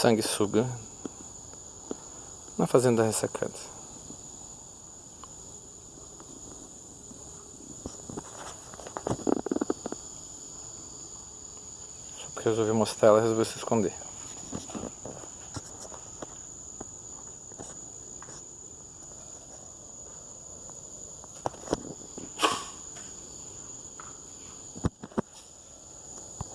sanguessuga na fazenda ressecada. Só porque resolvi mostrar ela, resolveu se esconder.